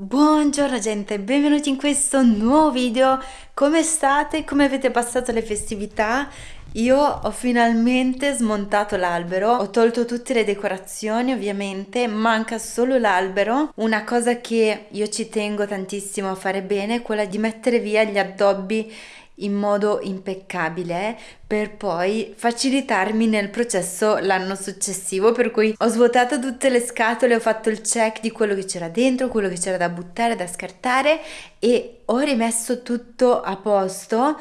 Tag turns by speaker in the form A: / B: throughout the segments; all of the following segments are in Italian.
A: Buongiorno gente, benvenuti in questo nuovo video. Come state? Come avete passato le festività? Io ho finalmente smontato l'albero, ho tolto tutte le decorazioni ovviamente, manca solo l'albero. Una cosa che io ci tengo tantissimo a fare bene è quella di mettere via gli addobbi in modo impeccabile per poi facilitarmi nel processo l'anno successivo per cui ho svuotato tutte le scatole ho fatto il check di quello che c'era dentro quello che c'era da buttare da scartare e ho rimesso tutto a posto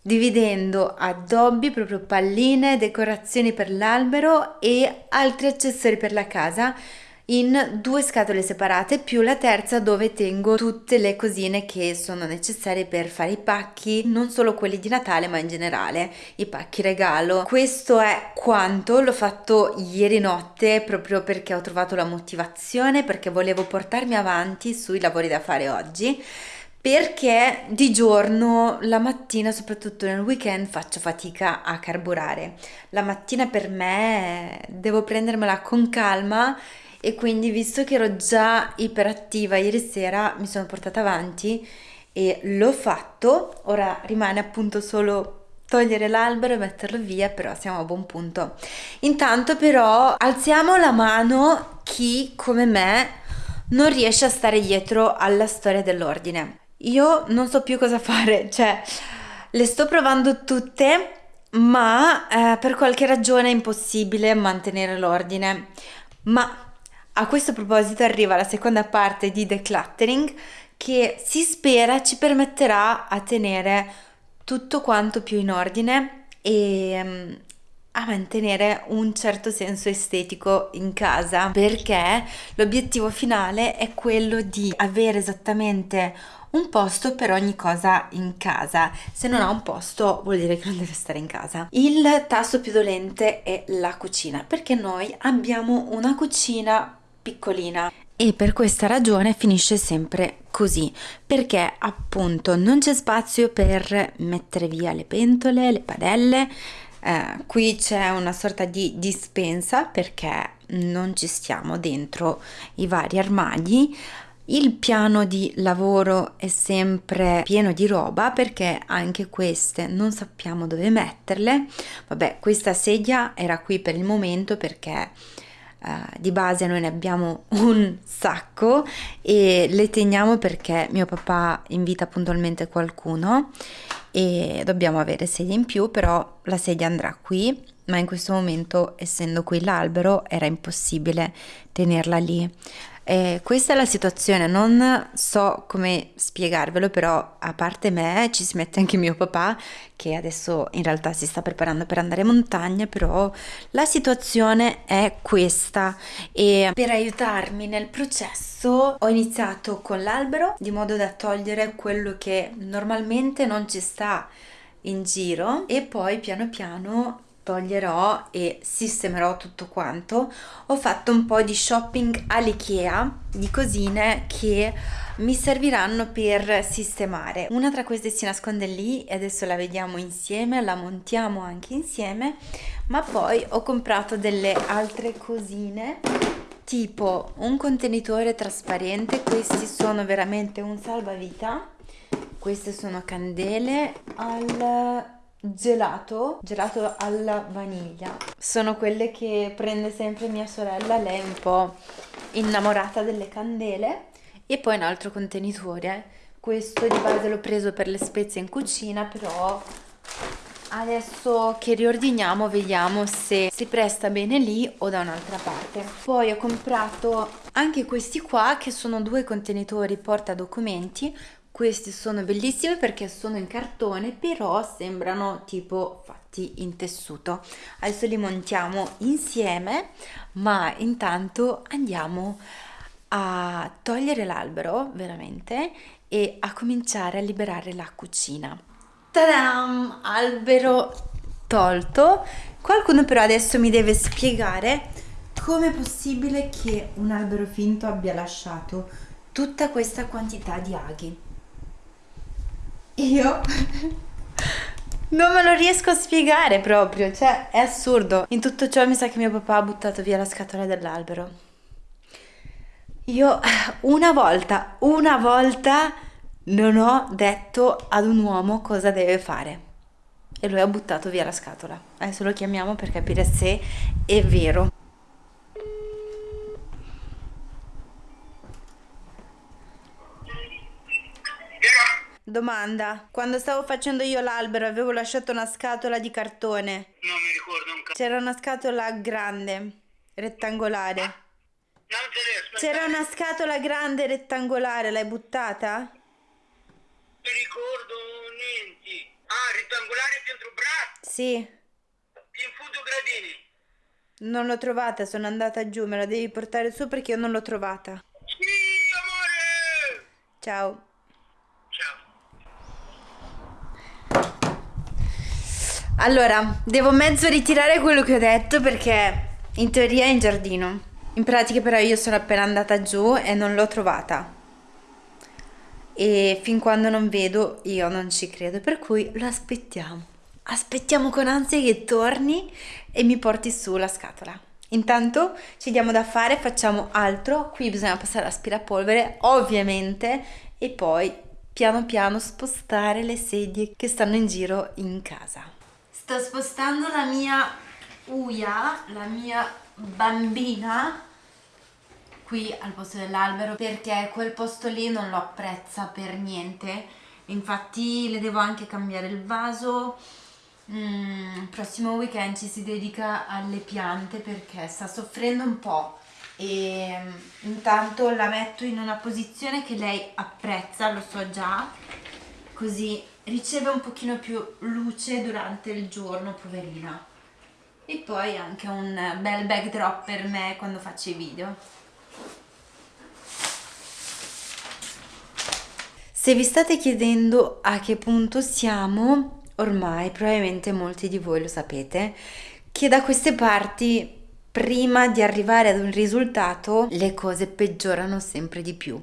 A: dividendo addobbi proprio palline decorazioni per l'albero e altri accessori per la casa in due scatole separate più la terza dove tengo tutte le cosine che sono necessarie per fare i pacchi, non solo quelli di Natale ma in generale, i pacchi regalo. Questo è quanto l'ho fatto ieri notte proprio perché ho trovato la motivazione, perché volevo portarmi avanti sui lavori da fare oggi perché di giorno, la mattina, soprattutto nel weekend, faccio fatica a carburare. La mattina per me devo prendermela con calma e quindi visto che ero già iperattiva ieri sera mi sono portata avanti e l'ho fatto, ora rimane appunto solo togliere l'albero e metterlo via, però siamo a buon punto. Intanto però alziamo la mano chi come me non riesce a stare dietro alla storia dell'ordine. Io non so più cosa fare, cioè le sto provando tutte, ma eh, per qualche ragione è impossibile mantenere l'ordine. Ma a questo proposito arriva la seconda parte di decluttering che si spera ci permetterà a tenere tutto quanto più in ordine e um, a mantenere un certo senso estetico in casa perché l'obiettivo finale è quello di avere esattamente un posto per ogni cosa in casa. Se non ha un posto vuol dire che non deve stare in casa. Il tasto più dolente è la cucina perché noi abbiamo una cucina piccolina. E per questa ragione finisce sempre così perché appunto non c'è spazio per mettere via le pentole, le padelle. Eh, qui c'è una sorta di dispensa perché non ci stiamo dentro i vari armadi. Il piano di lavoro è sempre pieno di roba perché anche queste non sappiamo dove metterle. Vabbè questa sedia era qui per il momento perché Uh, di base noi ne abbiamo un sacco e le teniamo perché mio papà invita puntualmente qualcuno e dobbiamo avere sedie in più però la sedia andrà qui ma in questo momento essendo qui l'albero era impossibile tenerla lì eh, questa è la situazione, non so come spiegarvelo, però a parte me ci si mette anche mio papà che adesso in realtà si sta preparando per andare in montagna, però la situazione è questa. E per aiutarmi nel processo ho iniziato con l'albero di modo da togliere quello che normalmente non ci sta in giro e poi piano piano toglierò e sistemerò tutto quanto. Ho fatto un po' di shopping all'IKEA di cosine che mi serviranno per sistemare. Una tra queste si nasconde lì e adesso la vediamo insieme la montiamo anche insieme ma poi ho comprato delle altre cosine tipo un contenitore trasparente questi sono veramente un salvavita. Queste sono candele al gelato, gelato alla vaniglia. Sono quelle che prende sempre mia sorella, lei è un po' innamorata delle candele. E poi un altro contenitore. Questo di base l'ho preso per le spezie in cucina, però adesso che riordiniamo vediamo se si presta bene lì o da un'altra parte. Poi ho comprato anche questi qua che sono due contenitori porta documenti questi sono bellissimi perché sono in cartone però sembrano tipo fatti in tessuto. Adesso li montiamo insieme ma intanto andiamo a togliere l'albero veramente e a cominciare a liberare la cucina. Tadam! albero tolto. Qualcuno però adesso mi deve spiegare come è possibile che un albero finto abbia lasciato tutta questa quantità di aghi io non me lo riesco a spiegare proprio, cioè è assurdo. In tutto ciò mi sa che mio papà ha buttato via la scatola dell'albero. Io una volta, una volta non ho detto ad un uomo cosa deve fare e lui ha buttato via la scatola. Adesso lo chiamiamo per capire se è vero. Domanda, quando stavo facendo io l'albero avevo lasciato una scatola di cartone.
B: Non mi ricordo un cazzo.
A: C'era una scatola grande, rettangolare.
B: Ne aspetta.
A: C'era una scatola grande rettangolare, l'hai buttata?
B: Non mi ricordo niente. Ah, rettangolare dentro braccio.
A: Sì,
B: In fondo gradini.
A: non l'ho trovata, sono andata giù, me la devi portare su perché io non l'ho trovata.
B: Sì, amore.
A: Ciao. Allora, devo mezzo ritirare quello che ho detto perché in teoria è in giardino. In pratica però io sono appena andata giù e non l'ho trovata. E fin quando non vedo io non ci credo, per cui lo aspettiamo. Aspettiamo con ansia che torni e mi porti su la scatola. Intanto ci diamo da fare, facciamo altro. Qui bisogna passare l'aspirapolvere, ovviamente, e poi piano piano spostare le sedie che stanno in giro in casa. Sto spostando la mia Uia, la mia bambina, qui al posto dell'albero perché quel posto lì non lo apprezza per niente. Infatti le devo anche cambiare il vaso. Mm, prossimo weekend ci si dedica alle piante perché sta soffrendo un po' e mm, intanto la metto in una posizione che lei apprezza, lo so già, così riceve un pochino più luce durante il giorno, poverina. E poi anche un bel backdrop per me quando faccio i video. Se vi state chiedendo a che punto siamo, ormai probabilmente molti di voi lo sapete, che da queste parti, prima di arrivare ad un risultato, le cose peggiorano sempre di più.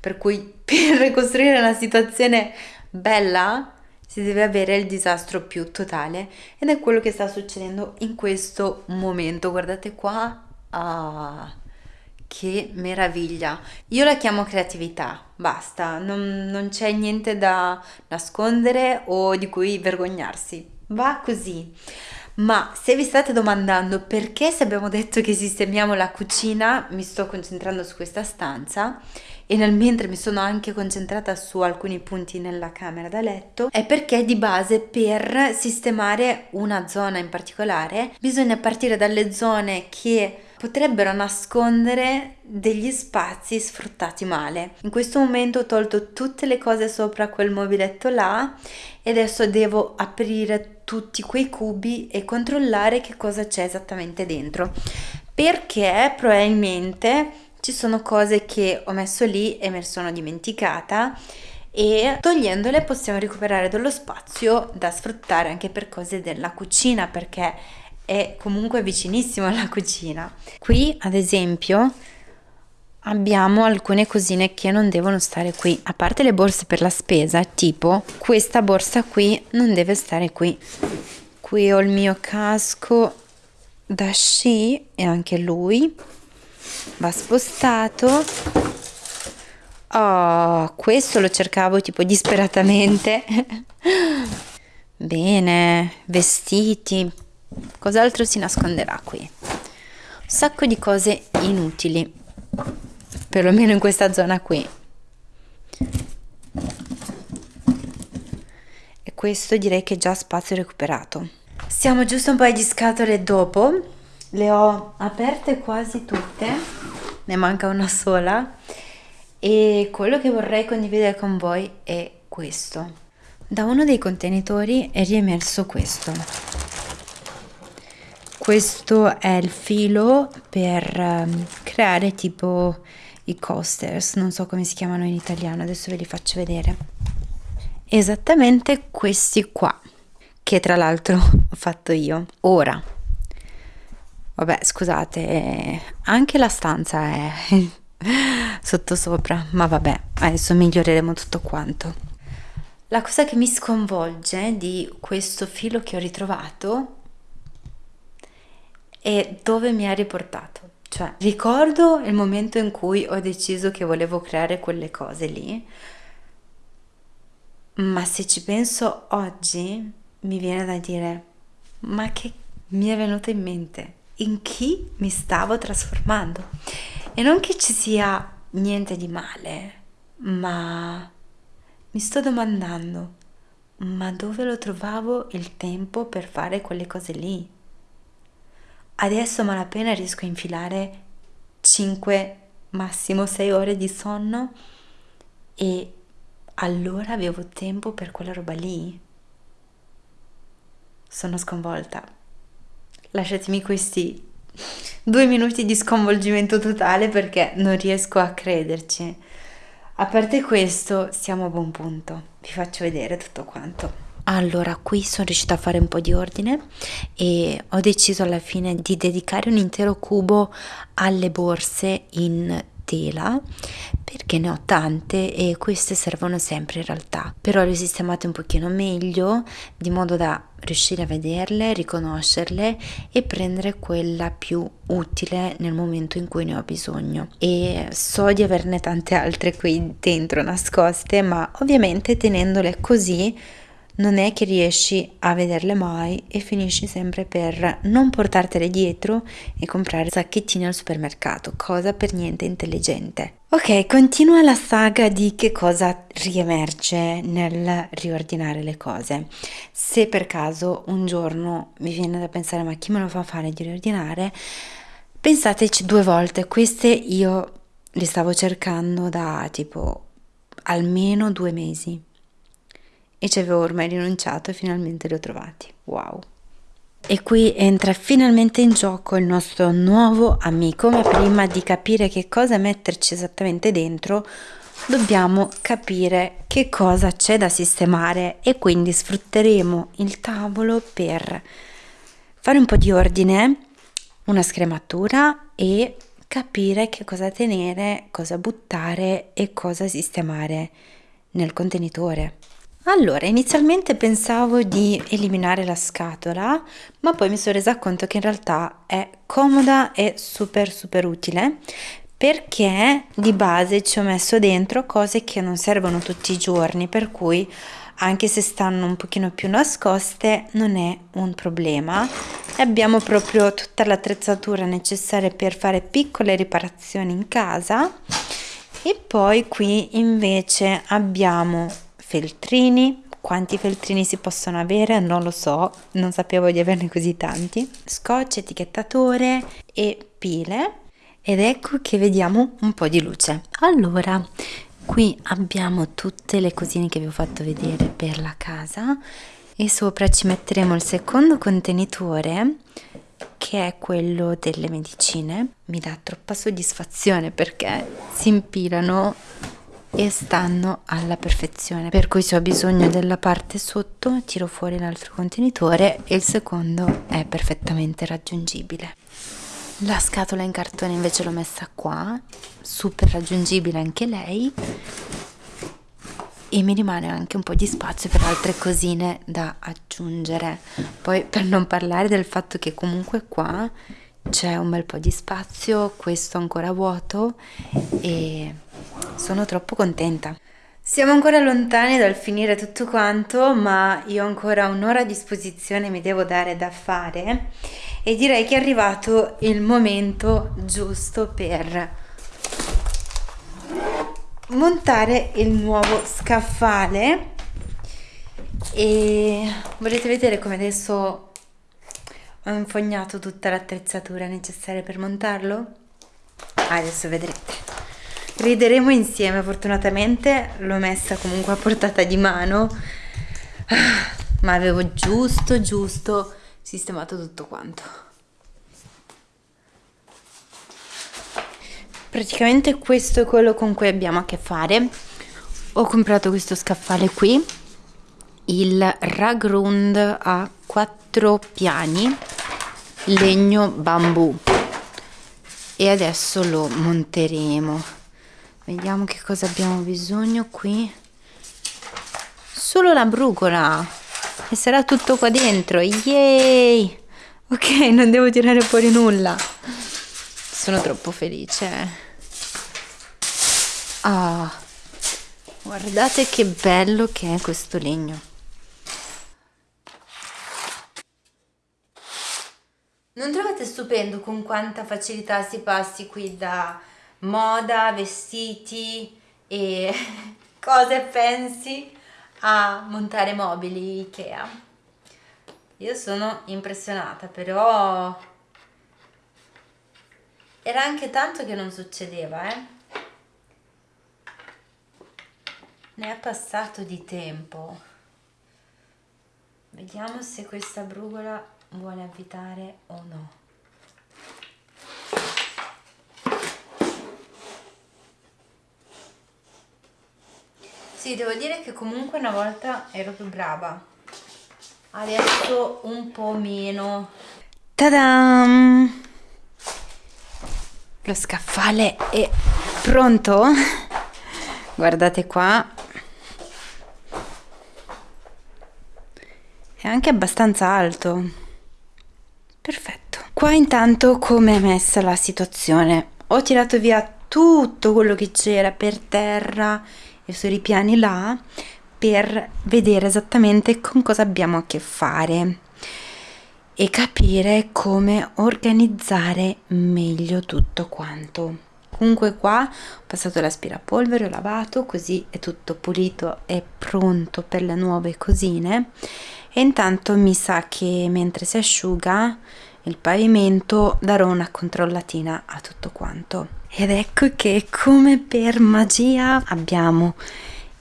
A: Per cui per costruire una situazione bella si deve avere il disastro più totale ed è quello che sta succedendo in questo momento. Guardate qua. Ah, che meraviglia! Io la chiamo creatività, basta, non, non c'è niente da nascondere o di cui vergognarsi. Va così. Ma se vi state domandando perché se abbiamo detto che sistemiamo la cucina, mi sto concentrando su questa stanza e nel mentre mi sono anche concentrata su alcuni punti nella camera da letto, è perché di base per sistemare una zona in particolare bisogna partire dalle zone che potrebbero nascondere degli spazi sfruttati male. In questo momento ho tolto tutte le cose sopra quel mobiletto là e adesso devo aprire tutti quei cubi e controllare che cosa c'è esattamente dentro. Perché probabilmente ci sono cose che ho messo lì e me sono dimenticata e togliendole possiamo recuperare dello spazio da sfruttare anche per cose della cucina perché è comunque vicinissimo alla cucina. Qui ad esempio abbiamo alcune cosine che non devono stare qui, a parte le borse per la spesa, tipo questa borsa qui non deve stare qui. Qui ho il mio casco da sci e anche lui va spostato. Oh questo lo cercavo tipo disperatamente. Bene vestiti. Cos'altro si nasconderà qui? Un sacco di cose inutili perlomeno in questa zona qui. E questo direi che è già spazio recuperato. Siamo giusto un paio di scatole dopo le ho aperte quasi tutte, ne manca una sola e quello che vorrei condividere con voi è questo. Da uno dei contenitori è riemerso questo. Questo è il filo per um, creare tipo i coasters, non so come si chiamano in italiano, adesso ve li faccio vedere. Esattamente questi qua, che tra l'altro ho fatto io. Ora, Vabbè, scusate, anche la stanza è sottosopra, ma vabbè, adesso miglioreremo tutto quanto. La cosa che mi sconvolge di questo filo che ho ritrovato è dove mi ha riportato. Cioè, ricordo il momento in cui ho deciso che volevo creare quelle cose lì, ma se ci penso oggi mi viene da dire, ma che mi è venuto in mente? In chi mi stavo trasformando? E non che ci sia niente di male, ma mi sto domandando, ma dove lo trovavo il tempo per fare quelle cose lì? Adesso malapena riesco a infilare 5, massimo 6 ore di sonno e allora avevo tempo per quella roba lì. Sono sconvolta. Lasciatemi questi due minuti di sconvolgimento totale perché non riesco a crederci. A parte questo, siamo a buon punto. Vi faccio vedere tutto quanto. Allora, qui sono riuscita a fare un po' di ordine e ho deciso alla fine di dedicare un intero cubo alle borse in tela perché ne ho tante e queste servono sempre in realtà. Però le ho sistemate un pochino meglio di modo da riuscire a vederle, riconoscerle e prendere quella più utile nel momento in cui ne ho bisogno. E so di averne tante altre qui dentro nascoste ma ovviamente tenendole così non è che riesci a vederle mai e finisci sempre per non portartele dietro e comprare sacchettini al supermercato, cosa per niente intelligente. Ok, continua la saga di che cosa riemerge nel riordinare le cose. Se per caso un giorno vi viene da pensare ma chi me lo fa fare di riordinare, pensateci due volte, queste io le stavo cercando da tipo almeno due mesi e ci avevo ormai rinunciato e finalmente li ho trovati. Wow! E qui entra finalmente in gioco il nostro nuovo amico, ma prima di capire che cosa metterci esattamente dentro, dobbiamo capire che cosa c'è da sistemare e quindi sfrutteremo il tavolo per fare un po' di ordine, una scrematura e capire che cosa tenere, cosa buttare e cosa sistemare nel contenitore. Allora, inizialmente pensavo di eliminare la scatola, ma poi mi sono resa conto che in realtà è comoda e super super utile perché di base ci ho messo dentro cose che non servono tutti i giorni, per cui anche se stanno un pochino più nascoste non è un problema. E abbiamo proprio tutta l'attrezzatura necessaria per fare piccole riparazioni in casa. E poi qui invece abbiamo feltrini. Quanti feltrini si possono avere? Non lo so, non sapevo di averne così tanti. Scotch, etichettatore e pile. Ed ecco che vediamo un po' di luce. Allora, qui abbiamo tutte le cosine che vi ho fatto vedere per la casa e sopra ci metteremo il secondo contenitore che è quello delle medicine. Mi dà troppa soddisfazione perché si impilano e stanno alla perfezione. Per cui se ho bisogno della parte sotto tiro fuori l'altro contenitore e il secondo è perfettamente raggiungibile. La scatola in cartone invece l'ho messa qua super raggiungibile anche lei e mi rimane anche un po' di spazio per altre cosine da aggiungere. Poi per non parlare del fatto che comunque qua c'è un bel po' di spazio questo ancora vuoto e sono troppo contenta. Siamo ancora lontani dal finire tutto quanto, ma io ho ancora un'ora a disposizione, mi devo dare da fare e direi che è arrivato il momento giusto per montare il nuovo scaffale e volete vedere come adesso ho infognato tutta l'attrezzatura necessaria per montarlo? Adesso vedrete. Rideremo insieme, fortunatamente l'ho messa comunque a portata di mano, ma avevo giusto giusto sistemato tutto quanto. Praticamente questo è quello con cui abbiamo a che fare. Ho comprato questo scaffale qui, il Ragrund a quattro piani, legno bambù e adesso lo monteremo vediamo che cosa abbiamo bisogno qui. Solo la brugola. E sarà tutto qua dentro. Yay! Ok non devo tirare fuori nulla. Sono troppo felice. Ah, guardate che bello che è questo legno. Non trovate stupendo con quanta facilità si passi qui da moda, vestiti e cose pensi a montare mobili Ikea? Io sono impressionata, però era anche tanto che non succedeva, eh? Ne è passato di tempo. Vediamo se questa brugola vuole avvitare o no. Sì, devo dire che comunque una volta ero più brava. Adesso un po' meno. Tadam! Lo scaffale è pronto? Guardate qua. È anche abbastanza alto. Perfetto. Qua intanto come è messa la situazione? Ho tirato via tutto quello che c'era per terra sui ripiani là per vedere esattamente con cosa abbiamo a che fare e capire come organizzare meglio tutto quanto. Comunque qua ho passato l'aspirapolvere, ho lavato, così è tutto pulito e pronto per le nuove cosine e intanto mi sa che mentre si asciuga il pavimento darò una controllatina a tutto quanto. Ed ecco che come per magia abbiamo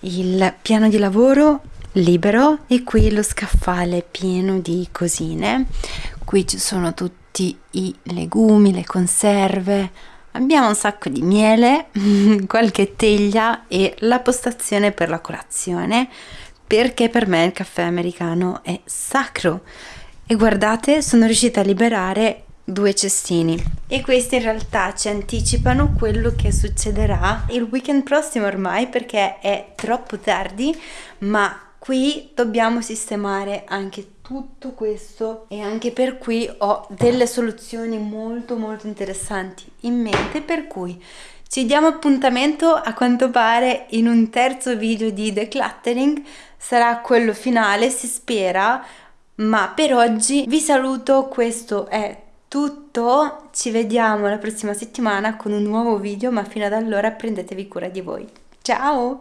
A: il piano di lavoro libero e qui lo scaffale pieno di cosine. Qui ci sono tutti i legumi le conserve. Abbiamo un sacco di miele qualche teglia e la postazione per la colazione perché per me il caffè americano è sacro e guardate sono riuscita a liberare due cestini. E questi in realtà ci anticipano quello che succederà il weekend prossimo ormai perché è troppo tardi ma qui dobbiamo sistemare anche tutto questo e anche per qui ho delle soluzioni molto molto interessanti in mente per cui ci diamo appuntamento a quanto pare in un terzo video di decluttering, sarà quello finale, si spera, ma per oggi vi saluto, questo è tutto, ci vediamo la prossima settimana con un nuovo video, ma fino ad allora prendetevi cura di voi. Ciao!